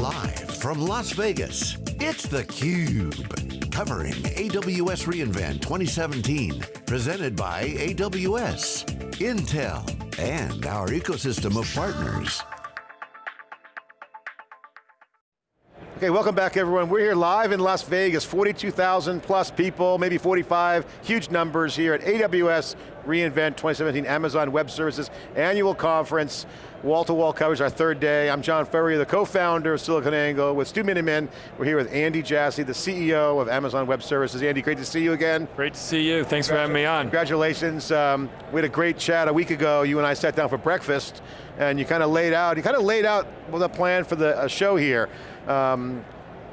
Live from Las Vegas, it's theCUBE. Covering AWS reInvent 2017. Presented by AWS, Intel, and our ecosystem of partners. Okay, welcome back everyone. We're here live in Las Vegas, 42,000 plus people, maybe 45, huge numbers here at AWS reInvent 2017 Amazon Web Services Annual Conference. Wall-to-wall -wall coverage, our third day. I'm John Furrier, the co-founder of SiliconANGLE with Stu Miniman. We're here with Andy Jassy, the CEO of Amazon Web Services. Andy, great to see you again. Great to see you, thanks for having me on. Congratulations, um, we had a great chat a week ago. You and I sat down for breakfast and you kind of laid out, you kind of laid out the plan for the show here. Um,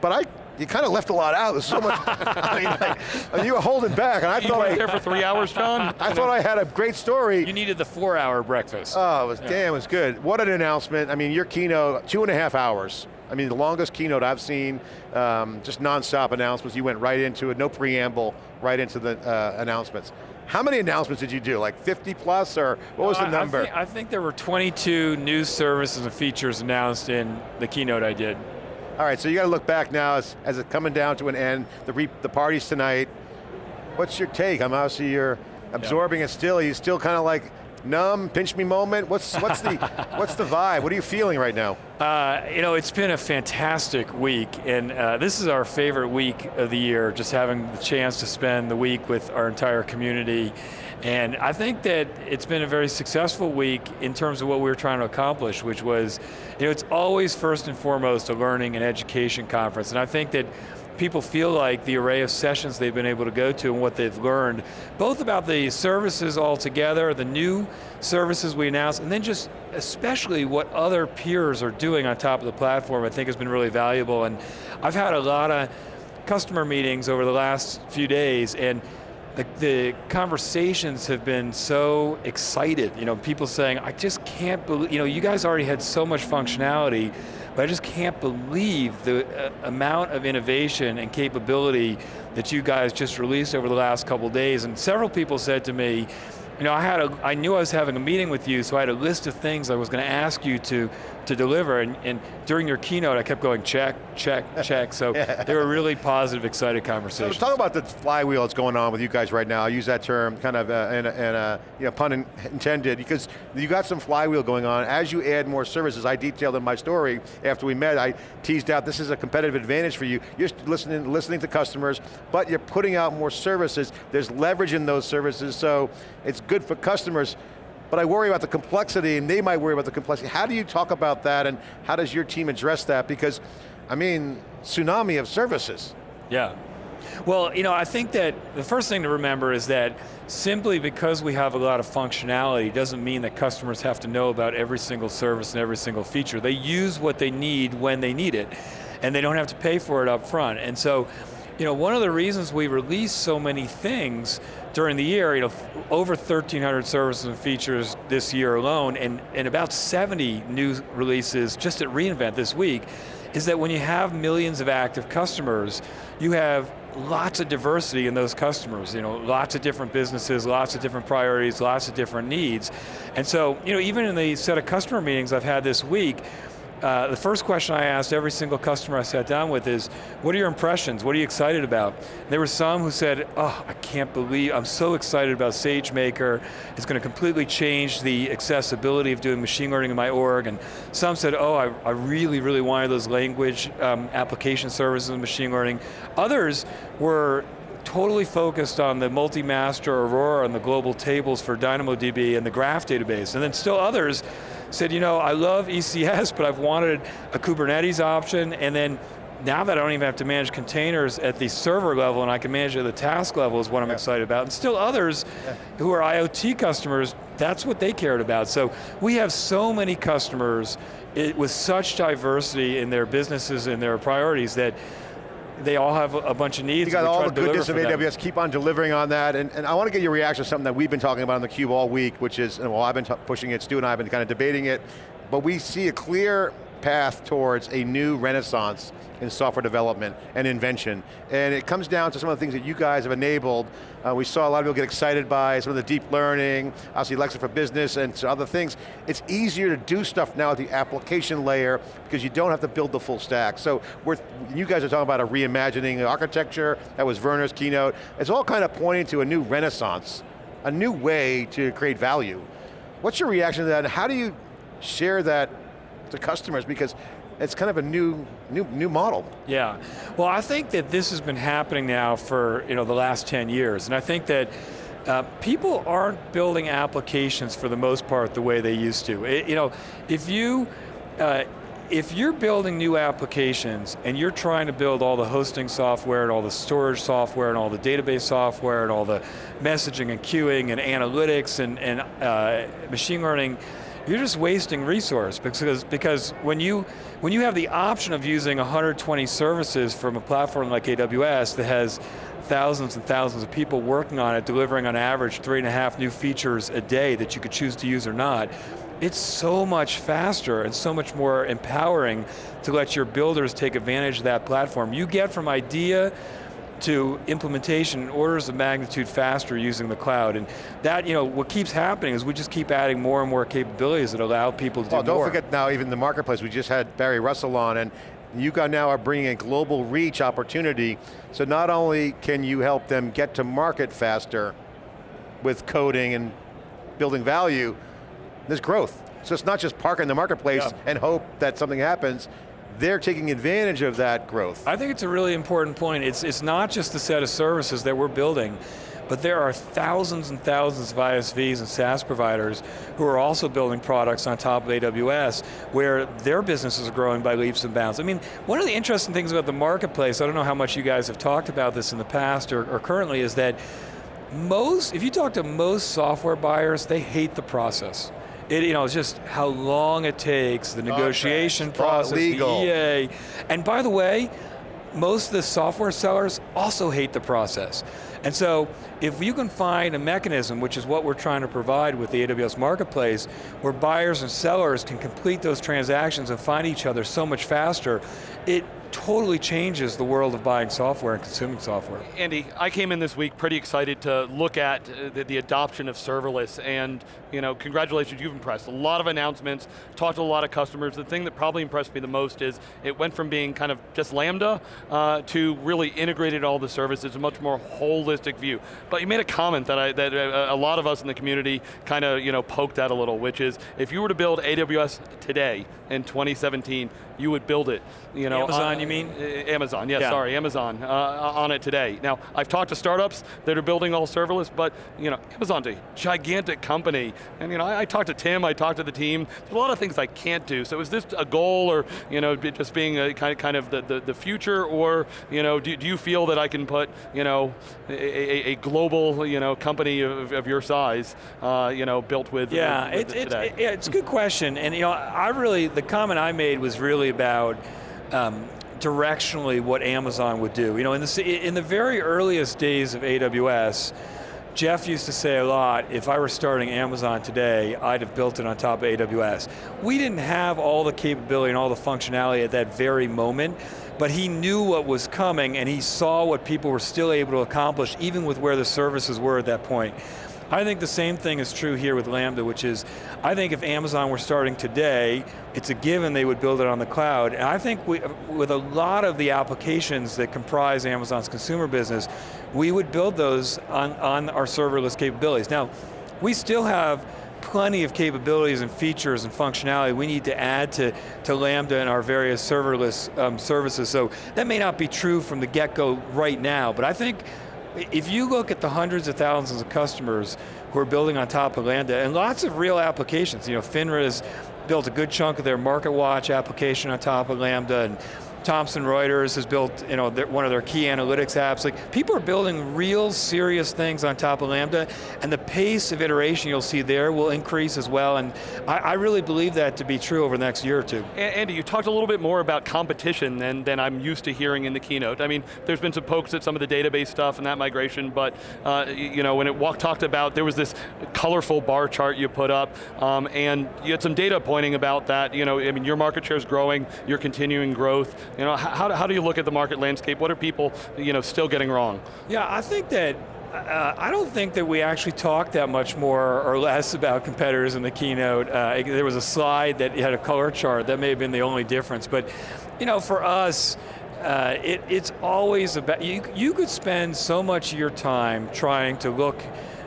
but I, you kind of left a lot out. There's so much, I mean, like, you were holding back, and I you thought I, there for three hours, John. I thought I had a great story. You needed the four-hour breakfast. Oh, it was yeah. damn, it was good. What an announcement! I mean, your keynote, two and a half hours. I mean, the longest keynote I've seen, um, just non-stop announcements. You went right into it, no preamble, right into the uh, announcements. How many announcements did you do? Like 50 plus, or what was the number? I think, I think there were 22 new services and features announced in the keynote I did. All right, so you got to look back now as, as it's coming down to an end, the, re, the party's tonight. What's your take? I'm obviously you're absorbing yeah. it still. You still kind of like numb, pinch me moment? What's, what's, the, what's the vibe? What are you feeling right now? Uh, you know, it's been a fantastic week, and uh, this is our favorite week of the year, just having the chance to spend the week with our entire community. And I think that it's been a very successful week in terms of what we were trying to accomplish, which was, you know, it's always first and foremost a learning and education conference. And I think that people feel like the array of sessions they've been able to go to and what they've learned, both about the services altogether, the new services we announced, and then just especially what other peers are doing on top of the platform I think has been really valuable. And I've had a lot of customer meetings over the last few days and the, the, conversations have been so excited. You know, people saying, I just can't believe, you know, you guys already had so much functionality, but I just can't believe the uh, amount of innovation and capability that you guys just released over the last couple days. And several people said to me, you know, I had a, I knew I was having a meeting with you, so I had a list of things I was going to ask you to to deliver, and, and, during your keynote, I kept going check, check, check, so yeah. they were really positive, excited conversations. So talk about the flywheel that's going on with you guys right now. I use that term kind of uh, in, a, in a you know, pun intended, because you got some flywheel going on. As you add more services, I detailed in my story, after we met, I teased out this is a competitive advantage for you. You're listening, listening to customers, but you're putting out more services. There's leverage in those services, so it's good for customers but I worry about the complexity and they might worry about the complexity. How do you talk about that and how does your team address that? Because, I mean, tsunami of services. Yeah. Well, you know, I think that the first thing to remember is that simply because we have a lot of functionality doesn't mean that customers have to know about every single service and every single feature. They use what they need when they need it, and they don't have to pay for it up front. And so, you know, one of the reasons we release so many things during the year, you know, over 1,300 services and features this year alone, and, and about 70 new releases just at reInvent this week, is that when you have millions of active customers, you have lots of diversity in those customers, you know, lots of different businesses, lots of different priorities, lots of different needs. And so, you know, even in the set of customer meetings I've had this week, uh, the first question I asked every single customer I sat down with is, what are your impressions? What are you excited about? There were some who said, oh, I can't believe, I'm so excited about SageMaker. It's going to completely change the accessibility of doing machine learning in my org. And some said, oh, I, I really, really wanted those language um, application services and machine learning. Others were totally focused on the multi-master Aurora and the global tables for DynamoDB and the graph database. And then still others said, you know, I love ECS, but I've wanted a Kubernetes option, and then now that I don't even have to manage containers at the server level and I can manage it at the task level is what I'm yeah. excited about. And still others yeah. who are IoT customers, that's what they cared about. So we have so many customers it, with such diversity in their businesses and their priorities that they all have a bunch of needs. You got all the goodness of AWS, keep on delivering on that, and, and I want to get your reaction to something that we've been talking about on theCUBE all week, which is, well I've been pushing it, Stu and I have been kind of debating it, but we see a clear path towards a new renaissance in software development and invention. And it comes down to some of the things that you guys have enabled. Uh, we saw a lot of people get excited by some of the deep learning, obviously Alexa for Business and other things. It's easier to do stuff now at the application layer because you don't have to build the full stack. So we're, you guys are talking about a reimagining architecture, that was Werner's keynote. It's all kind of pointing to a new renaissance, a new way to create value. What's your reaction to that how do you share that to customers? Because it's kind of a new, new, new model. Yeah, well I think that this has been happening now for you know, the last 10 years, and I think that uh, people aren't building applications for the most part the way they used to. It, you know, if you, uh, if you're building new applications and you're trying to build all the hosting software and all the storage software and all the database software and all the messaging and queuing and analytics and, and uh, machine learning, you're just wasting resource because, because when, you, when you have the option of using 120 services from a platform like AWS that has thousands and thousands of people working on it, delivering on average three and a half new features a day that you could choose to use or not, it's so much faster and so much more empowering to let your builders take advantage of that platform. You get from idea to implementation orders of magnitude faster using the cloud. And that, you know, what keeps happening is we just keep adding more and more capabilities that allow people to well, do more. Well, don't forget now even the marketplace, we just had Barry Russell on and you got now are bringing a global reach opportunity. So not only can you help them get to market faster with coding and building value, there's growth. So it's not just park in the marketplace yeah. and hope that something happens, they're taking advantage of that growth. I think it's a really important point. It's, it's not just the set of services that we're building, but there are thousands and thousands of ISVs and SaaS providers who are also building products on top of AWS where their businesses are growing by leaps and bounds. I mean, one of the interesting things about the marketplace, I don't know how much you guys have talked about this in the past or, or currently, is that most, if you talk to most software buyers, they hate the process. It, you know, it's just how long it takes, the negotiation process, legal. the EA. And by the way, most of the software sellers also hate the process. And so, if you can find a mechanism, which is what we're trying to provide with the AWS Marketplace, where buyers and sellers can complete those transactions and find each other so much faster, it totally changes the world of buying software and consuming software. Andy, I came in this week pretty excited to look at uh, the, the, adoption of serverless and you know, congratulations, you've impressed. A lot of announcements, talked to a lot of customers. The thing that probably impressed me the most is it went from being kind of just Lambda uh, to really integrated all the services, a much more holistic view. But you made a comment that, I, that uh, a lot of us in the community kind of you know, poked at a little, which is if you were to build AWS today in 2017, you would build it. You know, Amazon, uh, you mean? Amazon, yeah, yeah. sorry, Amazon uh, on it today. Now, I've talked to startups that are building all serverless, but you know, Amazon's a gigantic company, and you know, I, I talked to Tim, I talked to the team. There's a lot of things I can't do. So is this a goal, or you know, just being a kind of kind of the, the, the future, or you know, do, do you feel that I can put you know a, a, a global you know company of, of your size, uh, you know, built with yeah, with, with it, it, it, it's a good question, and you know, I really the comment I made was really about. Um, directionally what Amazon would do. You know, in the, in the very earliest days of AWS, Jeff used to say a lot, if I were starting Amazon today, I'd have built it on top of AWS. We didn't have all the capability and all the functionality at that very moment, but he knew what was coming and he saw what people were still able to accomplish even with where the services were at that point. I think the same thing is true here with Lambda, which is, I think if Amazon were starting today, it's a given they would build it on the cloud. And I think we, with a lot of the applications that comprise Amazon's consumer business, we would build those on, on our serverless capabilities. Now, we still have plenty of capabilities and features and functionality we need to add to, to Lambda and our various serverless um, services. So that may not be true from the get-go right now, but I think if you look at the hundreds of thousands of customers who are building on top of Lambda, and lots of real applications, you know, FINRA has built a good chunk of their MarketWatch application on top of Lambda, and Thomson Reuters has built you know, one of their key analytics apps. Like people are building real serious things on top of Lambda and the pace of iteration you'll see there will increase as well and I, I really believe that to be true over the next year or two. Andy, you talked a little bit more about competition than, than I'm used to hearing in the keynote. I mean, there's been some pokes at some of the database stuff and that migration, but uh, you know, when it walk, talked about, there was this colorful bar chart you put up, um, and you had some data pointing about that, you know, I mean, your market share is growing, you're continuing growth, you know, how, how do you look at the market landscape? What are people you know, still getting wrong? Yeah, I think that uh, I don't think that we actually talked that much more or less about competitors in the keynote. Uh, there was a slide that had a color chart, that may have been the only difference, but you know, for us, uh, it, it's always about, you, you could spend so much of your time trying to look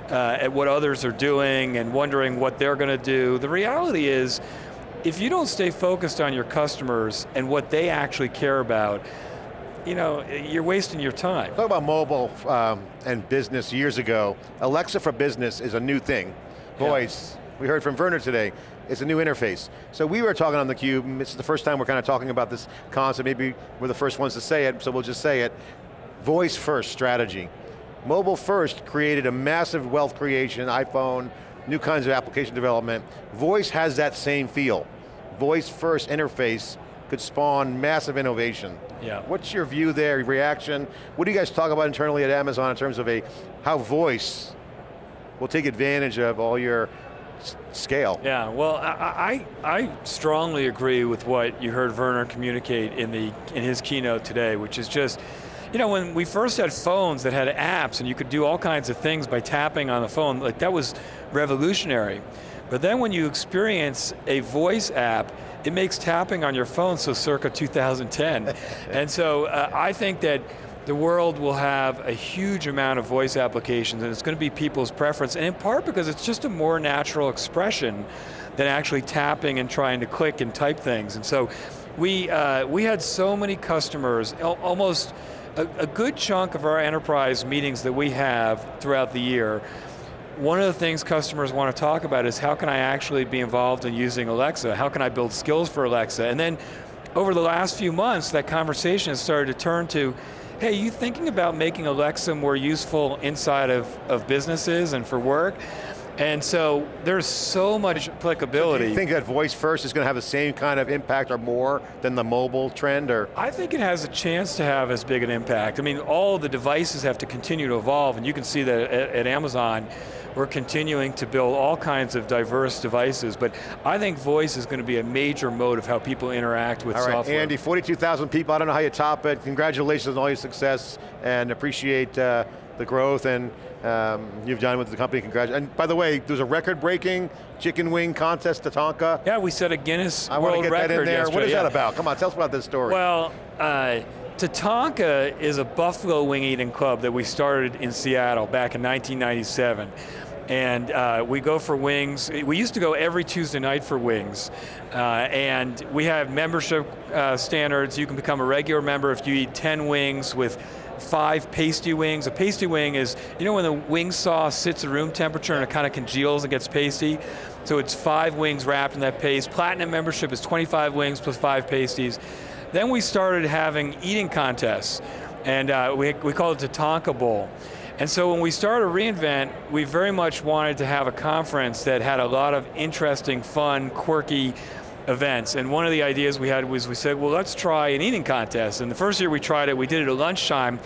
uh, at what others are doing and wondering what they're going to do. The reality is, if you don't stay focused on your customers and what they actually care about, you know, you're wasting your time. Talk about mobile um, and business years ago. Alexa for business is a new thing. Voice, yeah. we heard from Werner today, it's a new interface. So we were talking on theCUBE, is the first time we're kind of talking about this concept, maybe we're the first ones to say it, so we'll just say it. Voice first strategy. Mobile first created a massive wealth creation, iPhone, new kinds of application development. Voice has that same feel. Voice first interface could spawn massive innovation. Yeah. What's your view there, reaction? What do you guys talk about internally at Amazon in terms of a how voice will take advantage of all your scale? Yeah, well, I, I, I strongly agree with what you heard Werner communicate in, the, in his keynote today, which is just, you know, when we first had phones that had apps and you could do all kinds of things by tapping on the phone, like that was revolutionary. But then when you experience a voice app, it makes tapping on your phone so circa 2010. and so uh, I think that the world will have a huge amount of voice applications and it's going to be people's preference, and in part because it's just a more natural expression than actually tapping and trying to click and type things. And so we, uh, we had so many customers, almost a, a good chunk of our enterprise meetings that we have throughout the year one of the things customers want to talk about is how can I actually be involved in using Alexa? How can I build skills for Alexa? And then over the last few months, that conversation has started to turn to, hey, you thinking about making Alexa more useful inside of, of businesses and for work? And so there's so much applicability. So do you think that voice first is going to have the same kind of impact or more than the mobile trend? Or? I think it has a chance to have as big an impact. I mean, all the devices have to continue to evolve and you can see that at, at Amazon, we're continuing to build all kinds of diverse devices, but I think voice is going to be a major mode of how people interact with all right, software. Andy, 42,000 people, I don't know how you top it. Congratulations on all your success and appreciate uh, the growth and um, you've done with the company, congratulations. And by the way, there's a record-breaking chicken wing contest Tatonka. Yeah, we set a Guinness I World Record get that in there. Yesterday. What is yeah. that about? Come on, tell us about this story. Well, uh, Tatonka is a buffalo wing eating club that we started in Seattle back in 1997 and uh, we go for wings. We used to go every Tuesday night for wings, uh, and we have membership uh, standards. You can become a regular member if you eat 10 wings with five pasty wings. A pasty wing is, you know when the wing sauce sits at room temperature and it kind of congeals and gets pasty? So it's five wings wrapped in that paste. Platinum membership is 25 wings plus five pasties. Then we started having eating contests, and uh, we, we call it the Tonka Bowl. And so when we started reInvent, we very much wanted to have a conference that had a lot of interesting, fun, quirky events. And one of the ideas we had was we said, well, let's try an eating contest. And the first year we tried it, we did it at lunchtime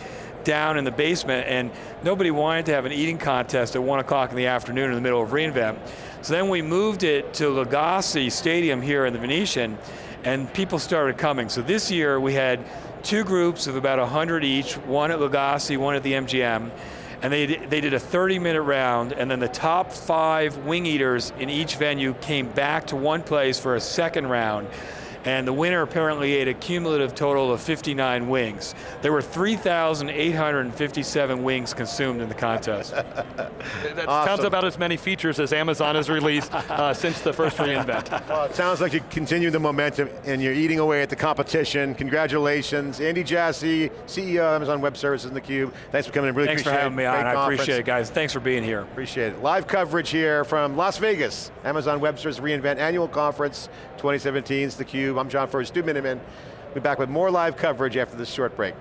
down in the basement and nobody wanted to have an eating contest at one o'clock in the afternoon in the middle of reInvent. So then we moved it to Legacy Stadium here in the Venetian and people started coming. So this year we had two groups of about 100 each, one at Legacy, one at the MGM and they, they did a 30 minute round, and then the top five wing eaters in each venue came back to one place for a second round and the winner apparently ate a cumulative total of 59 wings. There were 3,857 wings consumed in the contest. that awesome. sounds about as many features as Amazon has released uh, since the first reInvent. Well, it sounds like you continue the momentum and you're eating away at the competition. Congratulations. Andy Jassy, CEO of Amazon Web Services in theCUBE. Thanks for coming in, really Thanks appreciate for having me on, I appreciate it guys. Thanks for being here. Appreciate it. Live coverage here from Las Vegas, Amazon Web Services reInvent Annual Conference 2017, it's theCUBE. I'm John Furrier, Stu Miniman. We'll be back with more live coverage after this short break.